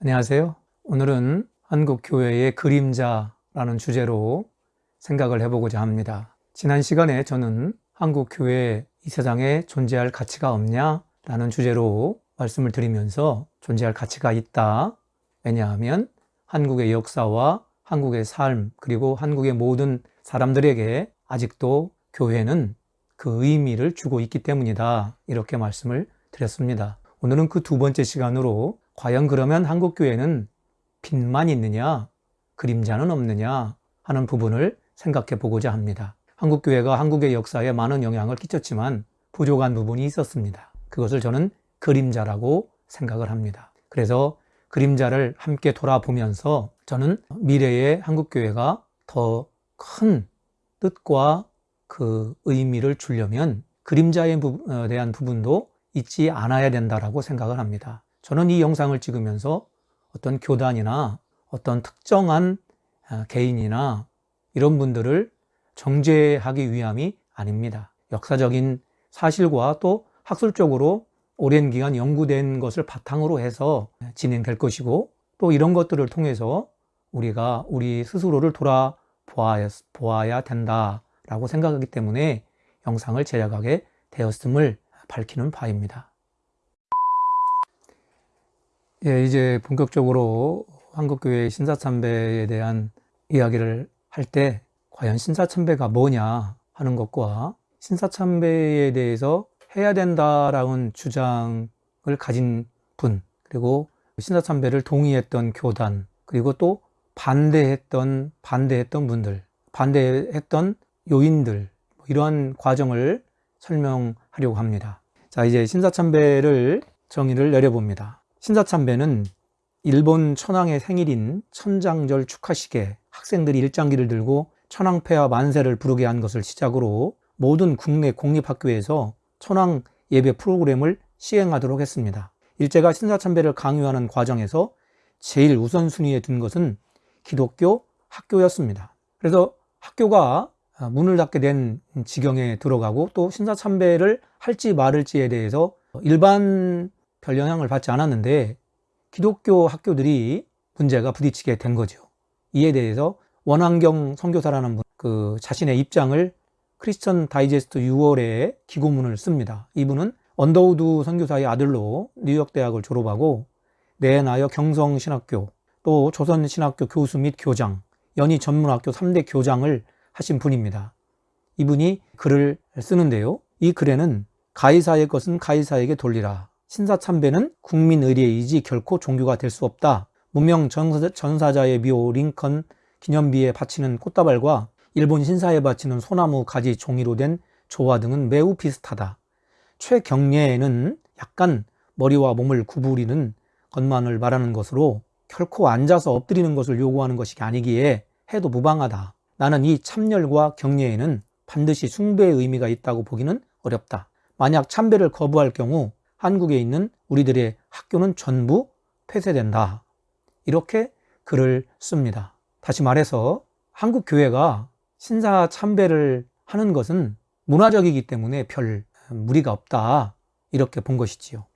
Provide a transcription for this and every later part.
안녕하세요. 오늘은 한국교회의 그림자라는 주제로 생각을 해보고자 합니다. 지난 시간에 저는 한국교회 이 세상에 존재할 가치가 없냐? 라는 주제로 말씀을 드리면서 존재할 가치가 있다. 왜냐하면 한국의 역사와 한국의 삶, 그리고 한국의 모든 사람들에게 아직도 교회는 그 의미를 주고 있기 때문이다. 이렇게 말씀을 드렸습니다. 오늘은 그 두 번째 시간으로 과연 그러면 한국 교회는 빛만 있느냐, 그림자는 없느냐 하는 부분을 생각해 보고자 합니다. 한국 교회가 한국의 역사에 많은 영향을 끼쳤지만 부족한 부분이 있었습니다. 그것을 저는 그림자라고 생각을 합니다. 그래서 그림자를 함께 돌아보면서 저는 미래의 한국 교회가 더 큰 뜻과 그 의미를 주려면 그림자에 어, 대한 부분도 잊지 않아야 된다라고 생각을 합니다. 저는 이 영상을 찍으면서 어떤 교단이나 어떤 특정한 아, 개인이나 이런 분들을 정죄하기 위함이 아닙니다. 역사적인 사실과 또 학술적으로 오랜 기간 연구된 것을 바탕으로 해서 진행될 것이고 또 이런 것들을 통해서 우리가 우리 스스로를 돌아보아야 된다라고 생각하기 때문에 영상을 제작하게 되었음을 밝히는 바입니다. 예, 이제 본격적으로 한국교회 신사참배에 대한 이야기를 할 때 과연 신사참배가 뭐냐 하는 것과 신사참배에 대해서 해야 된다라는 주장을 가진 분 그리고 신사참배를 동의했던 교단 그리고 또 반대했던 반대했던 분들 반대했던 요인들 뭐 이러한 과정을 설명하려고 합니다. 자 이제 신사참배를 정의를 내려봅니다 신사참배는 일본 천황의 생일인 천장절 축하식에 학생들이 일장기를 들고 천황폐하 만세를 부르게 한 것을 시작으로 모든 국내 공립학교에서 천황 예배 프로그램을 시행하도록 했습니다. 일제가 신사참배를 강요하는 과정에서 제일 우선순위에 둔 것은 기독교 학교였습니다. 그래서 학교가 문을 닫게 된 지경에 들어가고 또 신사참배를 할지 말을지에 대해서 일반 별 영향을 받지 않았는데 기독교 학교들이 문제가 부딪히게 된 거죠. 이에 대해서 원한경 선교사라는 분, 그 자신의 입장을 크리스천 다이제스트 6월에 기고문을 씁니다. 이분은 언더우드 선교사의 아들로 뉴욕 대학을 졸업하고 내나여 경성신학교, 또 조선신학교 교수 및 교장, 연희 전문학교 3대 교장을 하신 분입니다. 이분이 글을 쓰는데요. 이 글에는 가이사의 것은 가이사에게 돌리라. 신사참배는 국민의례이지 결코 종교가 될 수 없다. 무명 전사자의 묘 링컨 기념비에 바치는 꽃다발과 일본 신사에 바치는 소나무 가지 종이로 된 조화 등은 매우 비슷하다. 최경례에는 약간 머리와 몸을 구부리는 것만을 말하는 것으로 결코 앉아서 엎드리는 것을 요구하는 것이 아니기에 해도 무방하다. 나는 이 참열과 경례에는 반드시 숭배의 의미가 있다고 보기는 어렵다. 만약 참배를 거부할 경우 한국에 있는 우리들의 학교는 전부 폐쇄된다. 이렇게 글을 씁니다. 다시 말해서 한국 교회가 신사 참배를 하는 것은 문화적이기 때문에 별 무리가 없다. 이렇게 본 것이지요.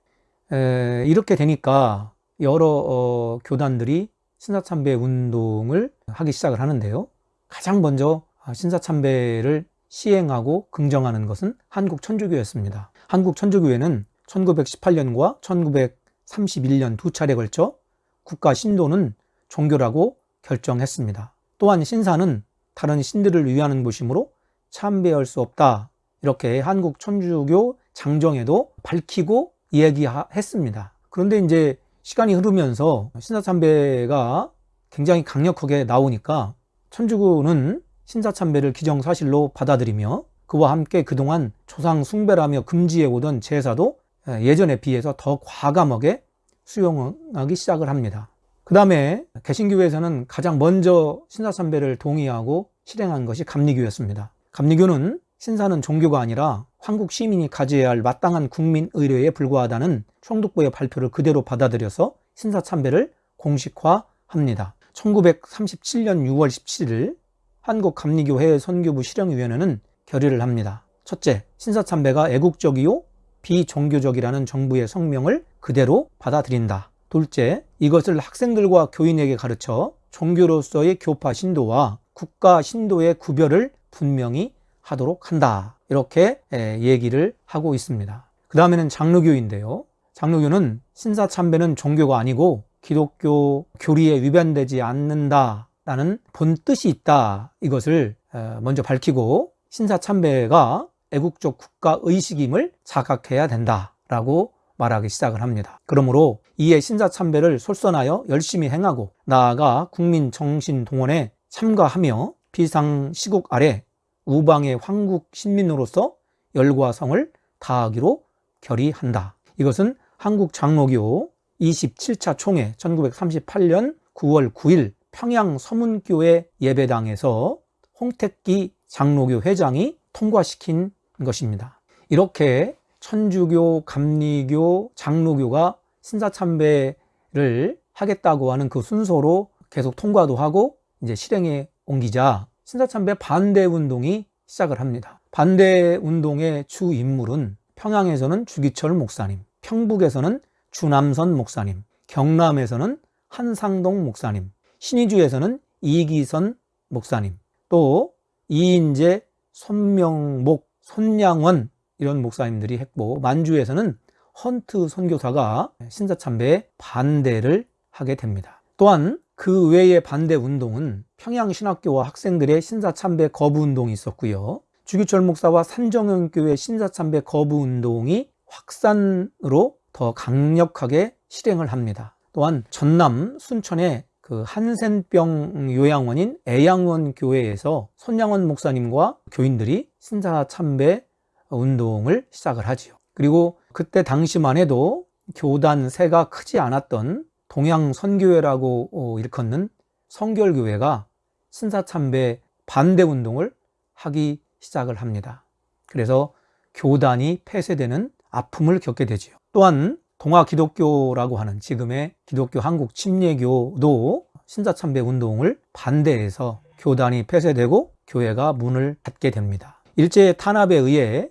에, 이렇게 되니까 여러 어, 교단들이 신사참배 운동을 하기 시작을 하는데요. 가장 먼저 신사참배를 시행하고 긍정하는 것은 한국 천주교였습니다. 한국 천주교회는 1918년과 1931년 두 차례 걸쳐 국가 신도는 종교라고 결정했습니다. 또한 신사는 다른 신들을 위하는 곳이므로 참배할 수 없다. 이렇게 한국 천주교 장정에도 밝히고 이야기했습니다. 그런데 이제 시간이 흐르면서 신사참배가 굉장히 강력하게 나오니까 천주교는 신사참배를 기정사실로 받아들이며 그와 함께 그동안 조상 숭배라며 금지해 오던 제사도 예전에 비해서 더 과감하게 수용하기 시작을 합니다. 그 다음에 개신교회에서는 가장 먼저 신사참배를 동의하고 실행한 것이 감리교였습니다. 감리교는 신사는 종교가 아니라 한국 시민이 가져야 할 마땅한 국민 의료에 불과하다는 총독부의 발표를 그대로 받아들여서 신사참배를 공식화합니다. 1937년 6월 17일 한국감리교회 선교부 실령위원회는 결의를 합니다. 첫째, 신사참배가 애국적이요 비종교적이라는 정부의 성명을 그대로 받아들인다. 둘째, 이것을 학생들과 교인에게 가르쳐 종교로서의 교파 신도와 국가 신도의 구별을 분명히 하도록 한다. 이렇게 얘기를 하고 있습니다. 그 다음에는 장로교인데요. 장로교는 신사참배는 종교가 아니고 기독교 교리에 위반되지 않는다 라는 본 뜻이 있다. 이것을 먼저 밝히고 신사참배가 애국적 국가 의식임을 자각해야 된다라고 말하기 시작을 합니다. 그러므로 이에 신사참배를 솔선하여 열심히 행하고 나아가 국민 정신 동원에 참가하며 비상시국 아래 우방의 황국 신민으로서 열과 성을 다하기로 결의한다. 이것은 한국 장로교 27차 총회 1938년 9월 9일 평양 서문교회 예배당에서 홍택기 장로교 회장이 통과시킨 것입니다. 이렇게 천주교, 감리교, 장로교가 신사참배를 하겠다고 하는 그 순서로 계속 통과도 하고 이제 실행에 옮기자 신사참배 반대 운동이 시작을 합니다. 반대 운동의 주 인물은 평양에서는 주기철 목사님, 평북에서는 주남선 목사님, 경남에서는 한상동 목사님, 신의주에서는 이기선 목사님, 또 이인재, 손명목, 손양원 이런 목사님들이 했고 만주에서는 헌트 선교사가 신사참배에 반대를 하게 됩니다. 또한 그 외의 반대 운동은 평양신학교와 학생들의 신사참배 거부 운동이 있었고요. 주기철 목사와 산정현교회 신사참배 거부 운동이 확산으로 더 강력하게 실행을 합니다. 또한 전남 순천의 그 한센병 요양원인 애양원 교회에서 손양원 목사님과 교인들이 신사 참배 운동을 시작을 하지요. 그리고 그때 당시만 해도 교단 세가 크지 않았던 동양 선교회라고 어, 일컫는 성결교회가 신사참배 반대 운동을 하기 시작을 합니다. 그래서 교단이 폐쇄되는 아픔을 겪게 되지요. 또한 동아 기독교라고 하는 지금의 기독교 한국 침례교도 신사참배 운동을 반대해서 교단이 폐쇄되고 교회가 문을 닫게 됩니다. 일제 탄압에 의해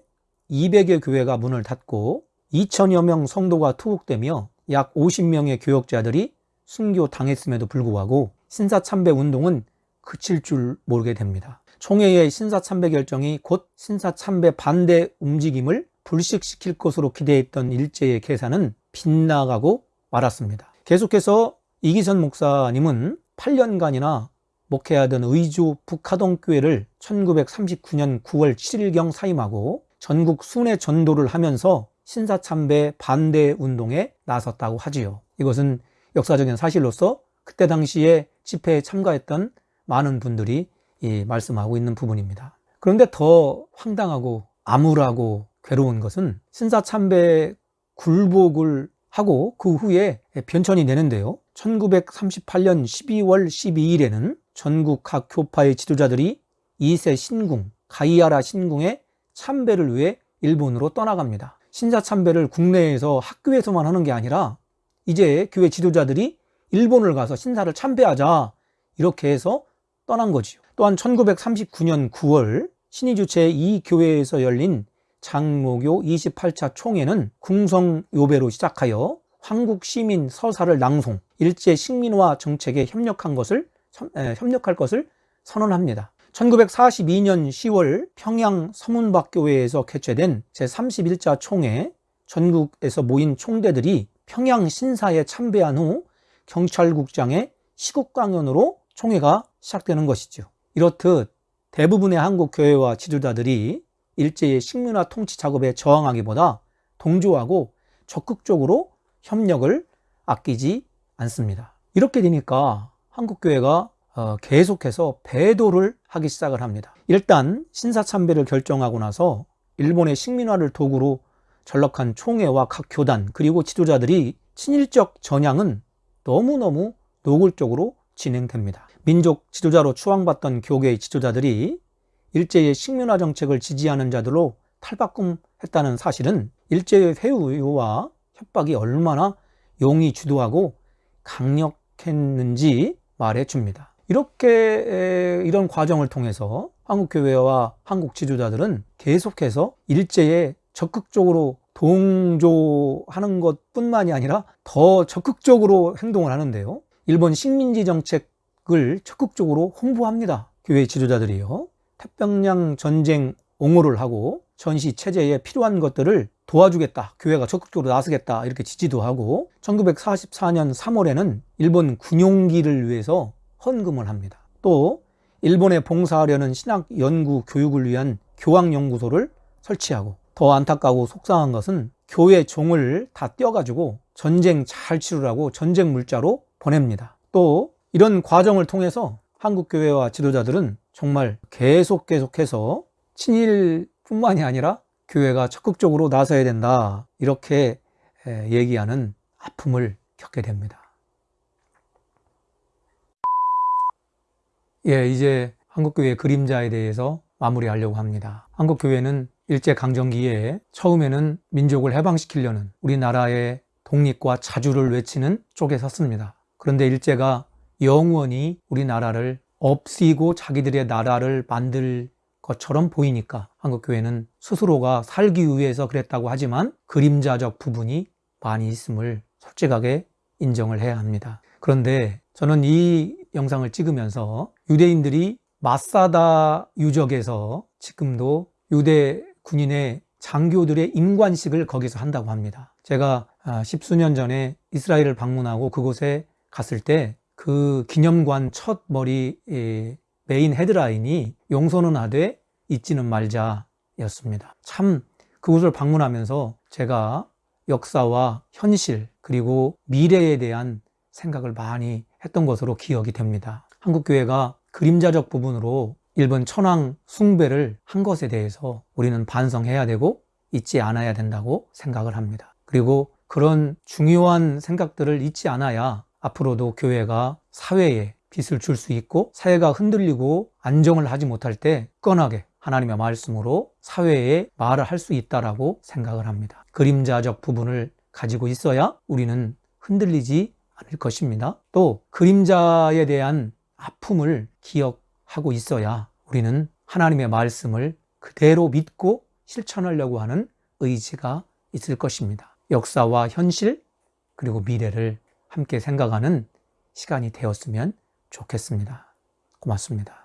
200여 교회가 문을 닫고 2천여 명 성도가 투옥되며 약 50명의 교역자들이 순교 당했음에도 불구하고 신사참배 운동은 그칠 줄 모르게 됩니다. 총회의 신사참배 결정이 곧 신사참배 반대 움직임을 불식시킬 것으로 기대했던 일제의 계산은 빗나가고 말았습니다. 계속해서 이기선 목사님은 8년간이나 목회하던 의주 북하동교회를 1939년 9월 7일경 사임하고 전국 순회 전도를 하면서 신사참배 반대 운동에 나섰다고 하지요. 이것은 역사적인 사실로서 그때 당시에 집회에 참가했던 많은 분들이 말씀하고 있는 부분입니다. 그런데 더 황당하고 암울하고 괴로운 것은 신사참배 굴복을 하고 그 후에 변천이 되는데요. 1938년 12월 12일에는 전국 각 교파의 지도자들이 2세 신궁, 가이아라 신궁의 참배를 위해 일본으로 떠나갑니다. 신사 참배를 국내에서 학교에서만 하는 게 아니라 이제 교회 지도자들이 일본을 가서 신사를 참배하자 이렇게 해서 떠난 거지요. 또한 1939년 9월 신의 주체 이 교회에서 열린 장로교 28차 총회는 궁성 요배로 시작하여 한국 시민 서사를 낭송, 일제 식민화 정책에 협력한 것을 협력할 것을 선언합니다. 1942년 10월 평양 서문박교회에서 개최된 제31자 총회 전국에서 모인 총대들이 평양 신사에 참배한 후 경찰국장의 시국 강연으로 총회가 시작되는 것이죠. 이렇듯 대부분의 한국 교회와 지도자들이 일제의 식민화 통치 작업에 저항하기보다 동조하고 적극적으로 협력을 아끼지 않습니다. 이렇게 되니까 한국교회가 어, 계속해서 배도를 하기 시작을 합니다. 일단 신사참배를 결정하고 나서 일본의 식민화를 도구로 전락한 총회와 각 교단 그리고 지도자들이 친일적 전향은 너무너무 노골적으로 진행됩니다. 민족 지도자로 추앙받던 교계의 지도자들이 일제의 식민화 정책을 지지하는 자들로 탈바꿈했다는 사실은 일제의 회유와 협박이 얼마나 용이 주도하고 강력했는지 말해 줍니다. 이렇게 이런 과정을 통해서 한국교회와 한국 지도자들은 계속해서 일제에 적극적으로 동조하는 것 뿐만이 아니라 더 적극적으로 행동을 하는데요. 일본 식민지 정책을 적극적으로 홍보합니다. 교회 지도자들이요. 태평양 전쟁 옹호를 하고 전시 체제에 필요한 것들을 도와주겠다. 교회가 적극적으로 나서겠다. 이렇게 지지도 하고 1944년 3월에는 일본 군용기를 위해서 헌금을 합니다. 또 일본에 봉사하려는 신학 연구 교육을 위한 교황연구소를 설치하고 더 안타까고 속상한 것은 교회 종을 다 떼어가지고 전쟁 잘 치르라고 전쟁 물자로 보냅니다. 또 이런 과정을 통해서 한국교회와 지도자들은 정말 계속 계속해서 친일뿐만이 아니라 교회가 적극적으로 나서야 된다 이렇게 얘기하는 아픔을 겪게 됩니다. 예, 이제 한국교회 그림자에 대해서 마무리하려고 합니다. 한국교회는 일제강점기에 처음에는 민족을 해방시키려는 우리나라의 독립과 자주를 외치는 쪽에 섰습니다. 그런데 일제가 영원히 우리나라를 없이고 자기들의 나라를 만들 것처럼 보이니까 한국교회는 스스로가 살기 위해서 그랬다고 하지만 그림자적 부분이 많이 있음을 솔직하게 인정을 해야 합니다. 그런데 저는 이 영상을 찍으면서 유대인들이 마사다 유적에서 지금도 유대 군인의 장교들의 임관식을 거기서 한다고 합니다. 제가 아, 십수년 전에 이스라엘을 방문하고 그곳에 갔을 때 그 기념관 첫 머리 메인 헤드라인이 용서는 하되 잊지는 말자 였습니다. 참 그곳을 방문하면서 제가 역사와 현실 그리고 미래에 대한 생각을 많이 했던 것으로 기억이 됩니다. 한국교회가 그림자적 부분으로 일본 천황 숭배를 한 것에 대해서 우리는 반성해야 되고 잊지 않아야 된다고 생각을 합니다. 그리고 그런 중요한 생각들을 잊지 않아야 앞으로도 교회가 사회에 빛을 줄 수 있고 사회가 흔들리고 안정을 하지 못할 때 끈하게 하나님의 말씀으로 사회에 말을 할 수 있다라고 생각을 합니다. 그림자적 부분을 가지고 있어야 우리는 흔들리지 않을 것입니다. 또 그림자에 대한 아픔을 기억하고 있어야 우리는 하나님의 말씀을 그대로 믿고 실천하려고 하는 의지가 있을 것입니다. 역사와 현실 그리고 미래를 함께 생각하는 시간이 되었으면 좋겠습니다. 고맙습니다.